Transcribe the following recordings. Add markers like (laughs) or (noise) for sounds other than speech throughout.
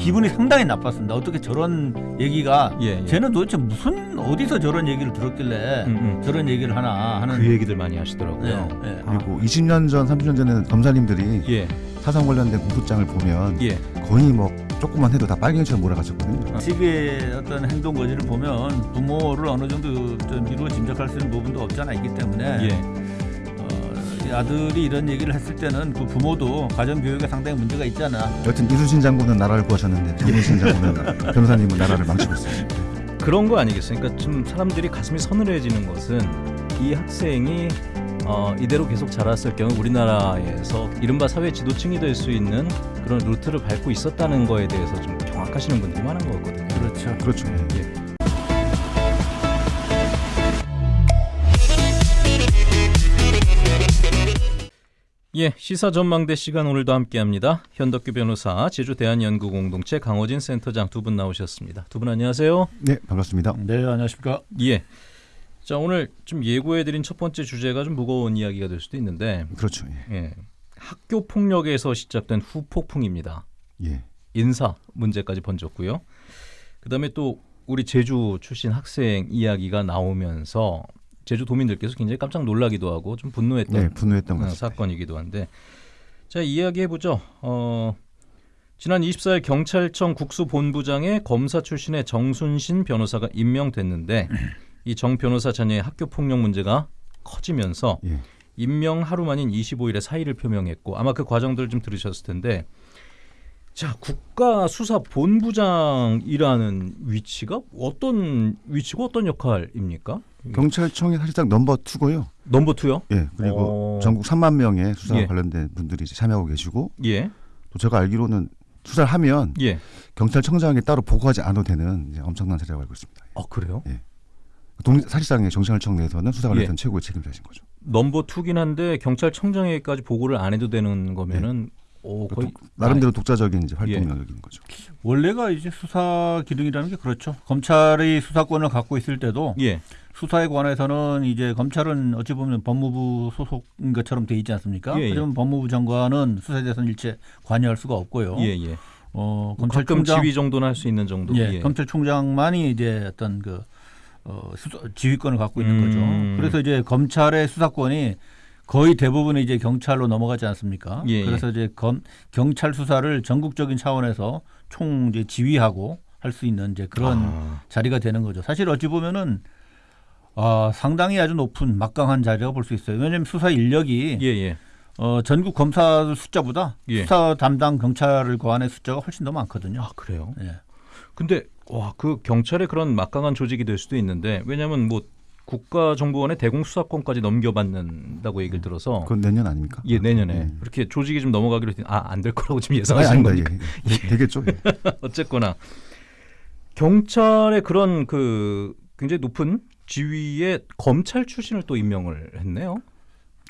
기분이 상당히 나빴습니다. 어떻게 저런 얘기가 예, 예. 쟤는 도대체 무슨 어디서 저런 얘기를 들었길래 음, 음. 저런 얘기를 하나 하는 그 얘기들 많이 하시더라고요. 예, 예. 그리고 20년 전, 30년 전에는 검사님들이 예, 사상 관련된 공소장을 보면 예. 거의 뭐 조금만 해도 다 빨갱이처럼 몰아가셨거든요. 시비의 어떤 행동 거지를 보면 부모를 어느 정도 좀 미루어 짐작할 수 있는 부분도 없지 않아 있기 때문에 예. 아들이 이런 얘기를 했을 때는 그 부모도 가정 교육에 상당히 문제가 있잖아. 여튼 이수신 장군은 나라를 구하셨는데 정순신 장군은 (laughs) 변호사님은 나라를 망치고 있습니다. 그런 거 아니겠어요? 그러니까 좀 사람들이 가슴이 서늘해지는 것은 이 학생이 어, 이대로 계속 자랐을 경우 우리나라에서 이른바 사회 지도층이 될 수 있는 그런 루트를 밟고 있었다는 거에 대해서 좀 경악하시는 분들이 많은 거거든요. 그렇죠. 그렇죠. 예. 예. 예, 시사 전망대 시간 오늘도 함께합니다. 현덕규 변호사, 제주 대한연구 공동체 강호진 센터장 두 분 나오셨습니다. 두 분 안녕하세요. 네, 반갑습니다. 네, 안녕하십니까. 예. 자 오늘 좀 예고해드린 첫 번째 주제가 좀 무거운 이야기가 될 수도 있는데, 그렇죠. 예. 예, 학교 폭력에서 시작된 후폭풍입니다. 예. 인사 문제까지 번졌고요. 그다음에 또 우리 제주 출신 학생 이야기가 나오면서 제주 도민들께서 굉장히 깜짝 놀라기도 하고 좀 분노했던 네, 분노했던 어. 사건이기도 한데 자 이야기해 보죠. 어, 지난 24일 경찰청 국수본부장에 검사 출신의 정순신 변호사가 임명됐는데 이 정 변호사 자녀의 학교 폭력 문제가 커지면서 예. 임명 하루 만인 25일에 사의를 표명했고 아마 그 과정들을 좀 들으셨을 텐데 자 국가수사본부장이라는 위치가 어떤 위치고 어떤 역할입니까? 경찰청이 사실상 number two고요. number two요? 예. 그리고 어. 전국 3만 명의 수사 예. 관련된 분들이 참여하고 계시고 예, 또 제가 알기로는 수사를 하면 예. 경찰청장이 따로 보고하지 않아도 되는 엄청난 사례라고 알고 있습니다. 아 그래요? 동, 사실상의 경찰청 내에서는 수사 관련된 예. 최고의 책임자신 거죠. number two긴 한데 경찰청장에게까지 보고를 안 해도 되는 거면은 오, 거의 독- 나름대로 독자적인 이제 활동 예. 영역인 거죠. 원래가 이제 수사 기능이라는 게 그렇죠. 검찰이 수사권을 갖고 있을 때도 예, 수사에 관해서는 이제 검찰은 어찌 보면 법무부 소속인 것처럼 돼 있지 않습니까? 예, 예. 하지만 법무부 장관은 수사에 대해서는 일체 관여할 수가 없고요. 예, 예. 어, 뭐 가끔 검찰총장 지휘 정도는 할 수 있는 정도. 예, 검찰총장만이 이제 어떤 그 어, 수사, 지휘권을 갖고 있는 음. 거죠. 그래서 이제 검찰의 수사권이 거의 대부분이 이제 경찰로 넘어가지 않습니까? 예, 예. 그래서 이제 검, 경찰 수사를 전국적인 차원에서 총 이제 지휘하고 할 수 있는 이제 그런 아, 자리가 되는 거죠. 사실 어찌 보면은 아, 상당히 아주 높은 막강한 자리라고 볼 수 있어요. 왜냐하면 수사 인력이 예, 예. 어, 전국 검사 숫자보다 예. 수사 담당 경찰을 거한의 숫자가 훨씬 더 많거든요. 아 그래요? 예. 근데 와 그 경찰의 그런 막강한 조직이 될 수도 있는데 왜냐하면 뭐 국가정보원의 대공 수사권까지 넘겨받는다고 얘기를 들어서 그건 내년 아닙니까? 예 내년에 예. 그렇게 조직이 좀 넘어가기로 했더니 아 안 될 거라고 지금 예상하시는. 겁니까? 예, 예. 되겠죠. 예. (laughs) 어쨌거나 경찰의 그런 그 굉장히 높은 지위에 검찰 출신을 또 임명을 했네요.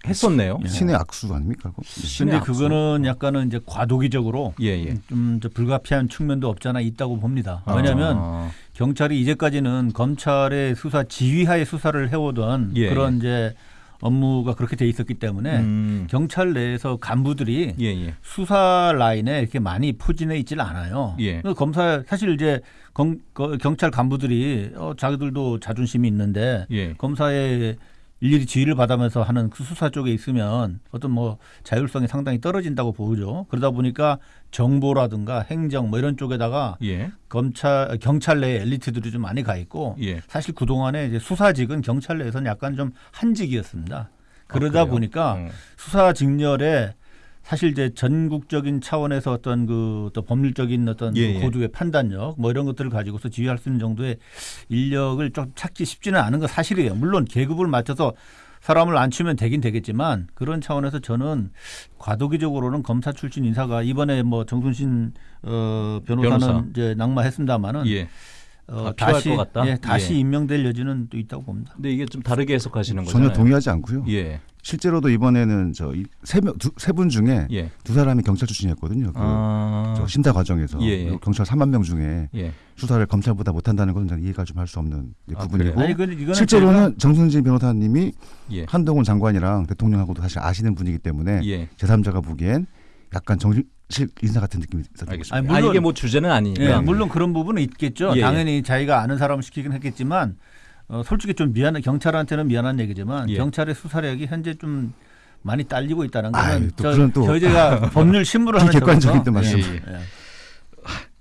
했었네요. 예. 신의 악수 아닙니까? 근데 악수. 그거는 약간은 이제 과도기적으로 예, 예. 좀 이제 불가피한 측면도 없잖아 있다고 봅니다. 왜냐하면 아, 경찰이 이제까지는 검찰의 수사 지휘하에 수사를 해오던 예, 그런 이제 업무가 그렇게 돼 있었기 때문에 음, 경찰 내에서 간부들이 예, 예. 수사 라인에 이렇게 많이 포진해 있질 않아요. 예. 검사 사실 이제 검, 거- 경찰 간부들이 어, 자기들도 자존심이 있는데 예. 검사의 일일이 지휘를 받으면서 하는 그 수사 쪽에 있으면 어떤 뭐 자율성이 상당히 떨어진다고 보죠. 그러다 보니까 정보라든가 행정 뭐 이런 쪽에다가 예. 검찰 경찰 내 엘리트들이 좀 많이 가 있고 예. 사실 그 동안에 이제 수사직은 경찰 내에서는 약간 좀 한직이었습니다. 그러다 아? 보니까 어. 수사 직렬에 사실 이제 전국적인 차원에서 어떤 그 또 법률적인 어떤 예, 그 예. 고도의 판단력 뭐 이런 것들을 가지고서 지휘할 수 있는 정도의 인력을 좀 찾기 쉽지는 않은 건 사실이에요. 물론 계급을 맞춰서 사람을 앉히면 되긴 되겠지만 그런 차원에서 저는 과도기적으로는 검사 출신 인사가 이번에 뭐 정순신 어, 변호사는 변호사. 이제 낙마했습니다마는 예. 어, 아, 필요할 다시 것 같다? 예, 다시 예. 임명될 여지는 또 있다고 봅니다. 근데 이게 좀 다르게 해석하시는 거잖아요. 전혀 동의하지 않고요. 예. 실제로도 이번에는 저 세명세 분 중에 예. 두 사람이 경찰 출신이었거든요. 그 아. 저 심사 과정에서 예, 예. 경찰 3만 명 중에 예. 수사를 검찰보다 못한다는 것은 저는 이해가 좀 할 수 없는 이제 아, 부분이고? 아니 그 실제로는 정순진 변호사님이 예. 한동훈 장관이랑 대통령하고도 사실 아시는 분이기 때문에 예. 제3자가 보기엔 약간 정실 인사 같은 느낌이. 아니, 아, 물론- 이게 뭐 주제는 아니니까. 예, 물론 그런 부분은 있겠죠. 예, 예. 당연히 자기가 아는 사람을 시키긴 했겠지만 어, 솔직히 좀 미안한 경찰한테는 미안한 얘기지만 예. 경찰의 수사력이 현재 좀 많이 딸리고 있다는 아유, 거는 또 그런 또- 저희가 법률 신문을 하는 또 말씀. 예, 예, 예.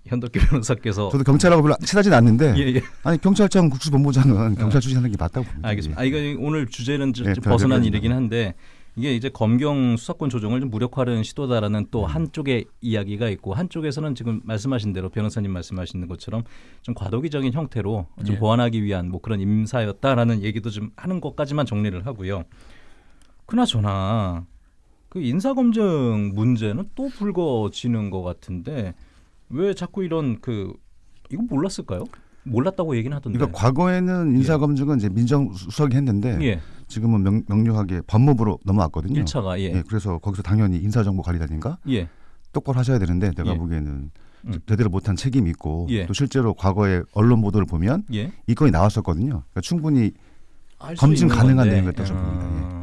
현덕기 변호사께서 저도 경찰하고 별로 친하진 않는데 예, 예. 아니 경찰청 국수본부장은 경찰 출신하는 게 맞다고 봅니다. 알겠습니다. 아 이거 오늘 주제는 좀 예, 좀 벗어난 별개로 일이긴 한데 이게 이제 검경 수사권 조정을 좀 무력화하는 시도다라는 또 음. 한쪽의 이야기가 있고 한쪽에서는 지금 말씀하신 대로 변호사님 말씀하시는 것처럼 좀 과도기적인 형태로 좀 예. 보완하기 위한 뭐 그런 임사였다라는 얘기도 좀 하는 것까지만 정리를 하고요. 그나저나 그 인사검증 문제는 또 불거지는 것 같은데 왜 자꾸 이런 그 이거 몰랐을까요? 몰랐다고 얘기는 하던데. 그러니까 과거에는 인사 검증은 이제 민정수석이 했는데 예, 지금은 명, 명료하게 법무부로 넘어왔거든요. 1차가 예. 예, 그래서 거기서 당연히 인사정보관리단인가 예. 똑바로 하셔야 되는데 내가 예. 보기에는 음. 제대로 못한 책임이 있고 예. 또 실제로 과거에 언론 보도를 보면 예. 이 건이 나왔었거든요. 그러니까 충분히 검증 가능한 건데. 내용이었다고 저는 봅니다. 아,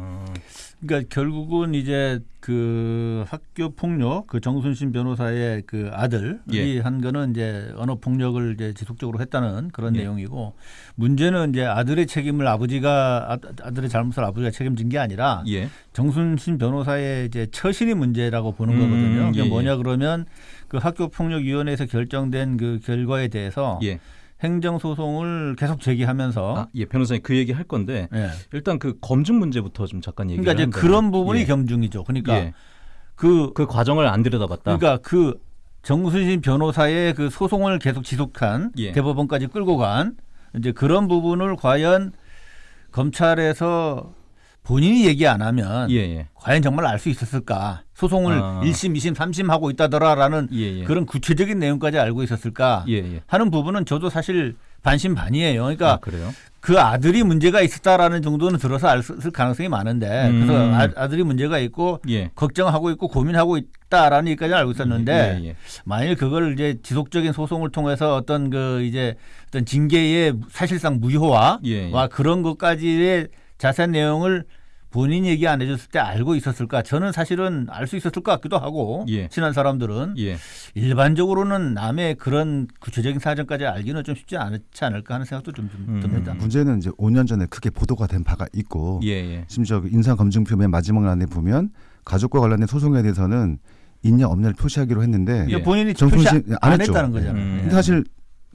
그러니까 결국은 이제 그 학교 폭력 그 정순신 변호사의 그 아들이 예. 한 거는 이제 언어 폭력을 이제 지속적으로 했다는 그런 예. 내용이고 문제는 이제 아들의 책임을 아버지가 아- 아들의 잘못을 아버지가 책임진 게 아니라 예. 정순신 변호사의 이제 처신이 문제라고 보는 음, 거거든요. 그게 예, 예. 뭐냐 그러면 그 학교 폭력 위원회에서 결정된 그 결과에 대해서 예. 행정소송을 계속 제기하면서 아, 예, 변호사님 그 얘기 할 건데 예. 일단 그 검증 문제부터 좀 잠깐 얘기를 그러니까 이제 한다면. 그런 부분이 예. 겸증이죠. 그러니까 예. 그그 과정을 안 들여다봤다. 그러니까 그 정순신 변호사의 그 소송을 계속 지속한 예. 대법원까지 끌고 간 이제 그런 부분을 과연 검찰에서 본인이 얘기 안 하면 예, 예. 과연 정말 알 수 있었을까? 소송을 아. 일 1심, 2심, 3심 하고 있다더라라는 예, 예. 그런 구체적인 내용까지 알고 있었을까? 예, 예. 하는 부분은 저도 사실 반신반의예요. 그러니까 아? 그 아들이 문제가 있었다라는 정도는 들어서 알 수 있을 가능성이 많은데 음. 그래서 아, 아들이 문제가 있고 예. 걱정하고 있고 고민하고 있다라는 얘기까지 알고 있었는데 예, 예. 만일 그걸 이제 지속적인 소송을 통해서 어떤 그 이제 어떤 징계의 사실상 무효화와. 그런 것까지의 자세한 내용을 본인 얘기 안 해줬을 때 알고 있었을까? 저는 사실은 알 수 있었을 것 같기도 하고 예. 친한 사람들은 예. 일반적으로는 남의 그런 구체적인 사정까지 알기는 좀 쉽지 않지 않을까 하는 생각도 좀, 좀 음. 듭니다. 문제는 이제 5년 전에 크게 보도가 된 바가 있고 예, 예. 심지어 그 인사검증표 맨 마지막 란에 보면 가족과 관련된 소송에 대해서는 있냐 없냐를 표시하기로 했는데 예. 그러니까 본인이 정순신 표시 안 안. 했다는 거잖아요. 음. 근데 사실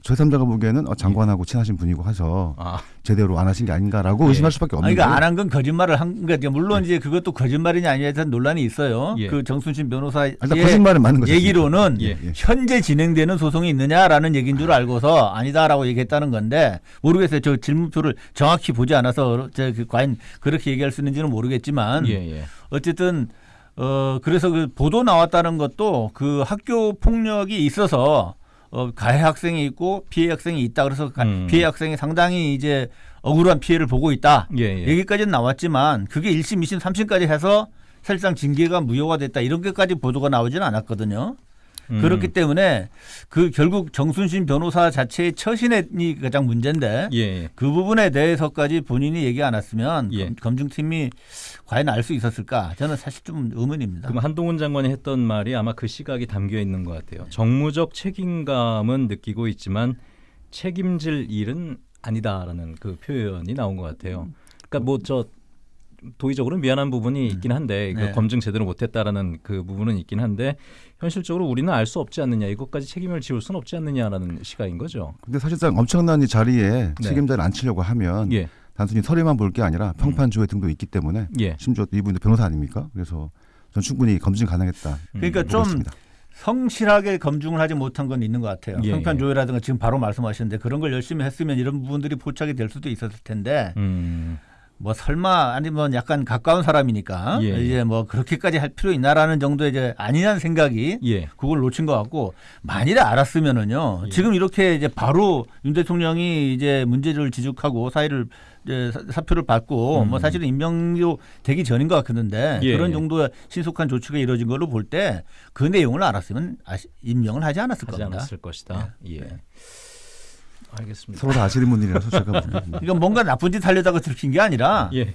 제3자가 보기에는 어, 장관하고 친하신 분이고 해서 아, 제대로 안 하신 게 아닌가라고 예. 의심할 수밖에 없는 아니, 거예요. 그러니까 안 한 건 거짓말을 한 그러니까 물론 이제 그것도 거짓말이냐 아니냐에 대한 논란이 있어요. 예. 그 정순신 변호사의 일단 거짓말은 맞는 거죠. 얘기로는 예. 현재 진행되는 소송이 있느냐라는 얘기인 줄 알고서 아니다라고 얘기했다는 건데 모르겠어요. 저 질문표를 정확히 보지 않아서 제그 과연 그렇게 얘기할 수 있는지는 모르겠지만 예, 예. 어쨌든 어 그래서 그 보도 나왔다는 것도 그 학교 폭력이 있어서 어 가해 학생이 있고 피해 학생이 있다 그래서 가- 음. 피해 학생이 상당히 이제 억울한 피해를 보고 있다 예, 예. 얘기까지는 나왔지만 그게 1심, 2심, 3심까지 해서 사실상 징계가 무효가 됐다 이런 것까지 보도가 나오지는 않았거든요. 음. 그렇기 때문에 그 결국 정순신 변호사 자체의 처신이 가장 문제인데 예, 예. 그 부분에 대해서까지 본인이 얘기 안 했으면 예. 검- 검증팀이 과연 알 수 있었을까? 저는 사실 좀 의문입니다. 그럼 한동훈 장관이 했던 말이 아마 그 시각이 담겨 있는 것 같아요. 정무적 책임감은 느끼고 있지만 책임질 일은 아니다라는 그 표현이 나온 것 같아요. 그러니까 뭐저 도의적으로 미안한 부분이 있긴 한데 그 네. 검증 제대로 못했다라는 그 부분은 있긴 한데 현실적으로 우리는 알 수 없지 않느냐 이것까지 책임을 지울 수는 없지 않느냐라는 시각인 거죠. 근데 사실상 엄청난 이 자리에 네. 책임자를 앉히려고 하면 예, 단순히 서류만 볼 게 아니라 평판 조회 등도 있기 때문에 예. 심지어 이분도 변호사 아닙니까? 그래서 전 충분히 검증 가능했다. 그러니까 음, 좀 보겠습니다. 성실하게 검증을 하지 못한 건 있는 것 같아요. 예, 평판 예. 조회라든가 지금 바로 말씀하셨는데 그런 걸 열심히 했으면 이런 부분들이 포착이 될 수도 있었을 텐데 음, 뭐 설마 아니면 약간 가까운 사람이니까 예, 예. 이제 뭐 그렇게까지 할 필요 있나라는 정도의 이제 아니라는 생각이 예, 그걸 놓친 것 같고 만일에 알았으면은요 예. 지금 이렇게 이제 바로 윤 대통령이 이제 문제를 지적하고 사의를 이제 사- 사표를 받고 음. 뭐 사실은 임명도 되기 전인 것 같았는데 예, 그런 예. 정도의 신속한 조치가 이루어진 걸로 볼 때 그 내용을 알았으면 임명을 하지 않았을 하지 겁니다. 않았을 것이다. 예. 알겠습니다. 서로 다 아시는 분들이라서 제가 (laughs) 보기에는 그러니까 뭔가 나쁜 짓 하려다가 들킨 게 아니라 예,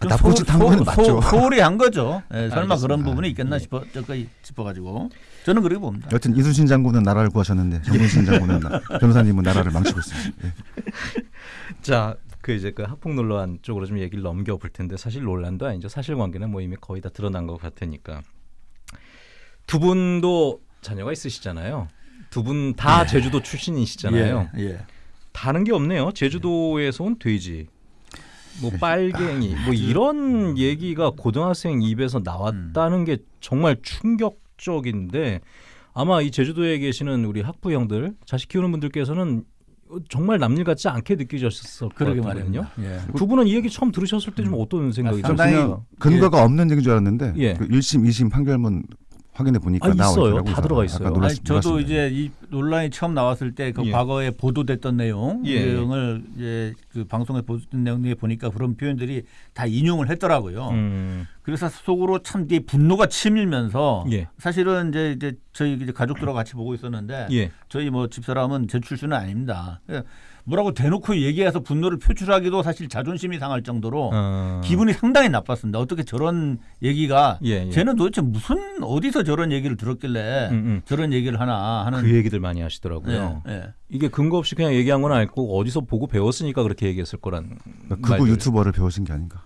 아, 나쁜 짓한 거는 맞죠. 소홀히 한 거죠. 예, 설마 알겠습니다. 그런 부분이 있겠나 예. 싶어 저까지 짚어가지고 저는 그렇게 봅니다. 여튼 이순신 장군은 나라를 구하셨는데 정문신 장군은 나- 변호사님은 나라를 망치고 있습니다. 예. (laughs) 자, 그 이제 그 학폭 논란 쪽으로 좀 얘기를 넘겨 볼 텐데 사실 논란도 아니죠. 사실관계는 뭐 이미 거의 다 드러난 것 같으니까 두 분도 자녀가 있으시잖아요. 두 분다 제주도 출신이시잖아요. 예, 예. 다른 게 없네요. 제주도에서 온 돼지, 뭐 빨갱이, 뭐 이런 얘기가 고등학생 입에서 나왔다는 게 정말 충격적인데 아마 이 제주도에 계시는 우리 학부 형들, 자식 키우는 분들께서는 정말 남일 같지 않게 느끼셨을 것 그러게. 말입니다. 예. 두 분은 이 얘기 처음 들으셨을 때 좀 어떤 생각이 아, 상당히 드셨어요? 근거가 없는 얘기인 줄 알았는데 예. 그 1심, 2심 판결문 확인해 보니까 아, 나와 있어요. 있더라고요. 다 들어가 그래서 있어요. 놀랐, 아니, 저도 놀랐습니다. 이제 이 논란이 처음 나왔을 때그 예. 과거에 보도됐던 내용 예. 내용을 이제 그 방송에 보도된 내용에 보니까 그런 표현들이 다 인용을 했더라고요. 음, 그래서 속으로 참 이게 분노가 치밀면서 예. 사실은 이제, 이제 저희 이제 가족들하고 같이 보고 있었는데 예. 저희 뭐 집사람은 제 출신은 아닙니다. 뭐라고 대놓고 얘기해서 분노를 표출하기도 사실 자존심이 상할 정도로 어, 기분이 상당히 나빴습니다. 어떻게 저런 얘기가 예, 예. 쟤는 도대체 무슨 어디서 저런 얘기를 들었길래 음, 음. 저런 얘기를 하나 하는 그 얘기들 많이 하시더라고요. 예, 예. 이게 근거 없이 그냥 얘기한 건 아니고 어디서 보고 배웠으니까 그렇게 얘기했을 거란 그러니까 말들. 유튜버를 배우신 게 아닌가.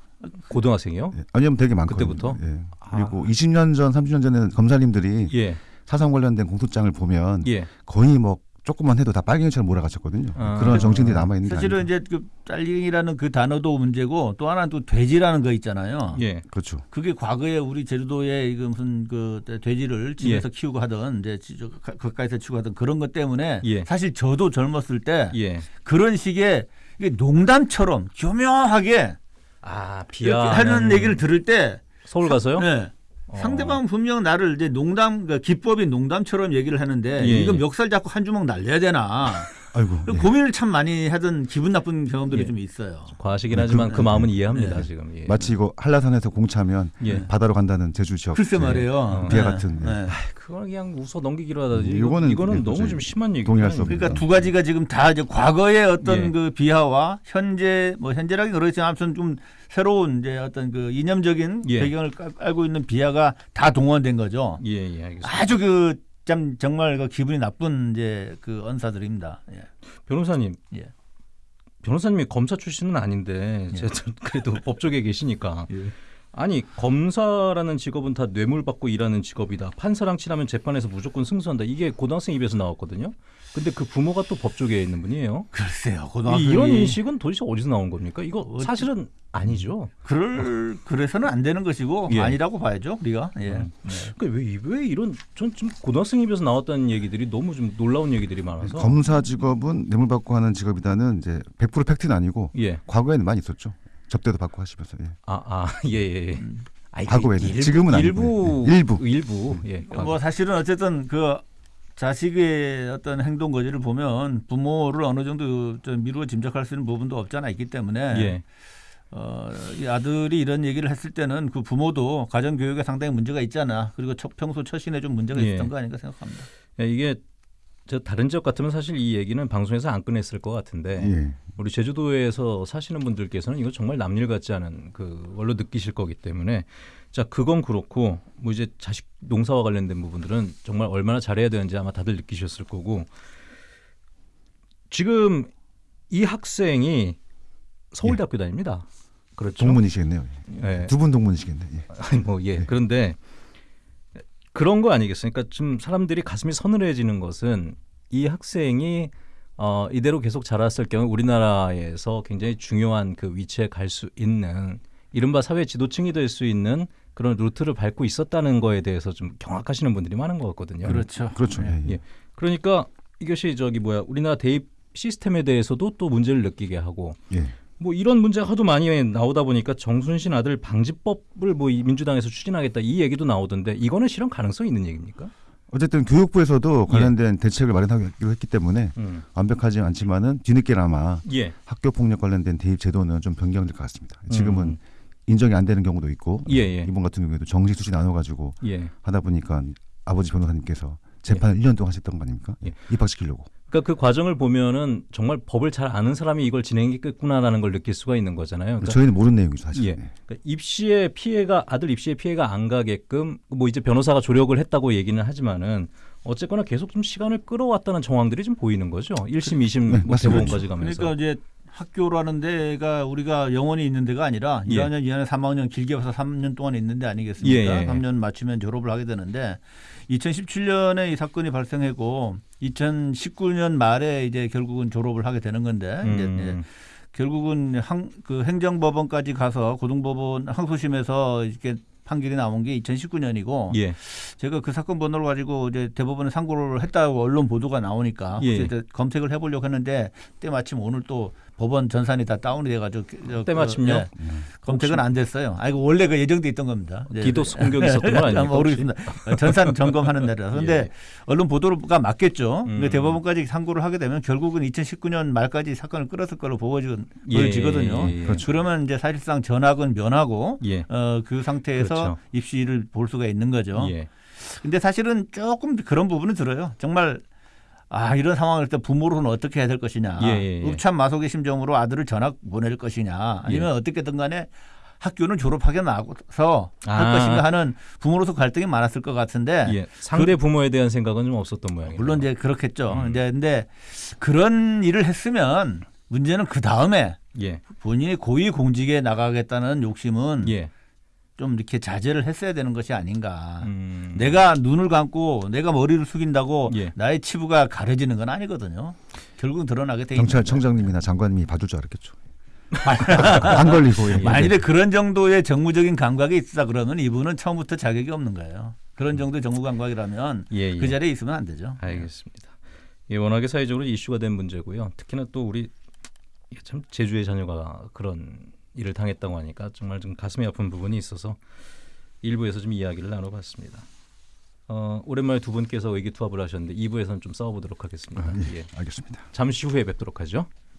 고등학생이요? 예. 아니면 되게 많거든요. 그때부터? 예. 아. 그리고 20년 전, 30년 전에는 검사님들이 예, 사상 관련된 공소장을 보면 예. 거의 뭐 조금만 해도 다 빨갱이처럼 몰아가셨거든요. 아. 그런 정신들이 남아 있는 게 사실은 아닌가. 이제 그 딸링이라는 그 단어도 문제고 또 하나는 또 돼지라는 거 있잖아요. 예. 그렇죠. 그게 과거에 우리 제주도에 이거 무슨 그 돼지를 집에서 키우고 하던 이제 가- 가까이서 키우고 하던 그런 것 때문에 예. 사실 저도 젊었을 때 예. 그런 식의 이게 농담처럼 교묘하게 아, 이렇게 하는 얘기를 들을 때 서울 가서요? 네. 어. 상대방 분명 나를 이제 농담 그 기법이 농담처럼 얘기를 하는데 예, 이거 예. 멱살 잡고 한 주먹 날려야 되나 (laughs) 아이고. 예. 고민을 참 많이 하던 기분 나쁜 경험들이 예. 좀 있어요. 과하시긴 네, 하지만 그- 그 마음은 이해합니다 네. 지금. 예. 마치 이거 한라산에서 공차면 예. 바다로 간다는 제주 지역. 글쎄 예. 말이에요. 어. 비하 네. 같은, 예. 네. 그걸 그냥 웃어 넘기기로 하다지. 음, 이거, 이거는 이거는 예, 너무 좀 심한 얘기. 동의할 수 없는 그러니까 두 가지가 지금 다 이제 과거의 어떤 예. 그 비하와 현재 뭐 현재라긴 그렇지만 아무튼 좀 새로운 이제 어떤 그 이념적인 예. 배경을 깔- 깔고 있는 비하가 다 동원된 거죠. 예, 예, 알겠습니다. 아주 그 참 정말 그 기분이 나쁜 이제 그 언사들입니다. 예. 변호사님. 예. 변호사님이 검사 출신은 아닌데 예. 그래도 법조계에 계시니까 (laughs) 아니 검사라는 직업은 다 뇌물 받고 일하는 직업이다. 판사랑 친하면 재판에서 무조건 승소한다. 이게 고등학생 입에서 나왔거든요. 근데 그 부모가 또 법조계에 있는 분이에요. 글쎄요. 이- 고등학생이 이런 인식은 도대체 어디서 나온 겁니까? 이거 어찌- 사실은 아니죠. 그럴 그래서는 안 되는 것이고 예. 아니라고 봐야죠 우리가. 예. 음. 네. 그러니까 왜, 왜 이런 전 좀 고등학생 입에서 나왔다는 얘기들이 너무 좀 놀라운 얘기들이 많아서 검사 직업은 뇌물 받고 하는 직업이다는 이제 100% 팩트는 아니고 예. 과거에는 많이 있었죠. 접대도 받고 하시면서. 예. 아, 아, (laughs) 예, 예. 예. 음. 아, 이게 과거에는. 일부, 지금은 일부, 아니고, 예. 일부. 일부. 예. 뭐 사실은 어쨌든 그 자식의 어떤 행동 거지를 보면 부모를 어느 정도 좀 미루어 짐작할 수 있는 부분도 없잖아 있기 때문에 예. 어, 이 아들이 이런 얘기를 했을 때는 그 부모도 가정 교육에 상당히 문제가 있잖아. 그리고 첫, 평소 처신에 좀 문제가 예. 있었던 거 아닌가 생각합니다. 예, 이게 저 다른 지역 같으면 사실 이 얘기는 방송에서 안 꺼냈을 것 같은데 예. 우리 제주도에서 사시는 분들께서는 이거 정말 남일 같지 않은 그 걸로 느끼실 거기 때문에 자 그건 그렇고 뭐 이제 자식 농사와 관련된 부분들은 정말 얼마나 잘해야 되는지 아마 다들 느끼셨을 거고 지금 이 학생이 서울대학교 다닙니다. 그렇죠. 동문이시겠네요. 예. 두분 동문이시겠네. 예. 아니 뭐 예. 그런데 그런 거 아니겠습니까? 좀 사람들이 가슴이 서늘해지는 것은 이 학생이 어, 이대로 계속 자랐을 경우 우리나라에서 굉장히 중요한 그 위치에 갈 수 있는 이른바 사회 지도층이 될 수 있는 그런 루트를 밟고 있었다는 거에 대해서 좀 경악하시는 분들이 많은 것 같거든요. 그렇죠. 그렇죠. 예. 예. 예. 그러니까 이것이 저기 뭐야 우리나라 대입 시스템에 대해서도 또 문제를 느끼게 하고 예. 뭐 이런 문제가 하도 많이 나오다 보니까 정순신 아들 방지법을 뭐이 민주당에서 추진하겠다 이 얘기도 나오던데 이거는 실현 가능성이 있는 얘기입니까? 어쨌든 교육부에서도 관련된 대책을 마련하기로 했기 때문에 음. 완벽하지 않지만은 뒤늦게나마 예. 학교 폭력 관련된 대입 제도는 좀 변경될 것 같습니다. 지금은 음. 인정이 안 되는 경우도 있고 예, 예. 이번 같은 경우에도 정식 수시 나눠 가지고 예. 하다 보니까 아버지 변호사님께서 재판을 1년 동안 하셨던 거 아닙니까? 예. 입학시키려고. 그러니까 그 과정을 보면은 정말 법을 잘 아는 사람이 이걸 진행했겠구나라는 걸 느낄 수가 있는 거잖아요. 그러니까 저희는 모르는 내용이죠 사실. 예. 네. 그러니까 입시의 피해가 아들 입시의 피해가 안 가게끔 뭐 이제 변호사가 조력을 했다고 얘기는 하지만은 어쨌거나 계속 좀 시간을 끌어왔다는 정황들이 좀 보이는 거죠. 1심, 2심, 네, 뭐. 대법원까지 가면서. 그러니까 이제 학교라는 데가 우리가 영원히 있는 데가 아니라 예. 1학년, 2학년, 3학년 길게 봐서 3년 동안 있는 데 아니겠습니까? 예, 예. 3년 마치면 졸업을 하게 되는데 2017년에 이 사건이 발생했고 2019년 말에 이제 결국은 졸업을 하게 되는 건데 이제, 이제 음, 결국은 항, 그 행정법원까지 가서 고등법원 항소심에서 이렇게 판결이 나온 게 2019년이고 예. 제가 그 사건 번호를 가지고 이제 대법원에 상고를 했다고 언론 보도가 나오니까 예. 검색을 해보려고 했는데 때마침 오늘 또 법원 전산이 다 다운이 돼가지고 저- 때마침요? 그, 예, 검색은 안 됐어요. 아 이거 원래 그 예정돼 있던 겁니다. 디도스 공격이 있었던 건 아닙니까, (laughs) 모르겠습니다. 전산 점검하는 날이라서. 근데 (laughs) 예. 언론 보도가 맞겠죠. 근데 음. 대법원까지 상고를 하게 되면 결국은 2019년 말까지 사건을 끌었을 걸로 보여지- 예, 보여지거든요. 예, 예. 그렇죠. 그러면 이제 사실상 전학은 면하고 예. 어, 그 상태에서 그렇죠. 입시를 볼 수가 있는 거죠. 예. 근데 사실은 조금 그런 부분은 들어요. 정말 아 이런 상황일 때 부모로는 어떻게 해야 될 것이냐. 예, 예, 예. 읍참 마속의 심정으로 아들을 전학 보낼 것이냐. 아니면 예. 어떻게든 간에 학교는 졸업하게 나서 할 아. 것인가 하는 부모로서 갈등이 많았을 것 같은데 예. 상대 부모에 대한 생각은 좀 없었던 모양이에요. 그 물론 이제 그렇겠죠. 음. 이제 근데 그런 일을 했으면 문제는 그 다음에 예. 본인이 고위 공직에 나가겠다는 욕심은 예. 좀 이렇게 자제를 했어야 되는 것이 아닌가. 음. 내가 눈을 감고 내가 머리를 숙인다고 예. 나의 치부가 가려지는 건 아니거든요. 결국은 드러나게 돼. 경찰청장님이나 장관님이 봐줄 줄 알았겠죠. 안 걸리고 예. 만일에 그런 정도의 정무적인 감각이 있다 그러면 이분은 처음부터 자격이 없는 거예요. 그런 정도의 정무 감각이라면 예, 예. 그 자리에 있으면 안 되죠. 알겠습니다. 예, 워낙에 사회적으로 이슈가 된 문제고요. 특히나 또 우리 참 제주의 자녀가 그런 일을 당했다고 하니까 정말 좀 가슴이 아픈 부분이 있어서 일부에서 좀 이야기를 나눠봤습니다. 어, 오랜만에 두 분께서 의기투합을 하셨는데 2부에서는 좀 싸워보도록 하겠습니다. 아, 예. 예. 알겠습니다. 잠시 후에 뵙도록 하죠.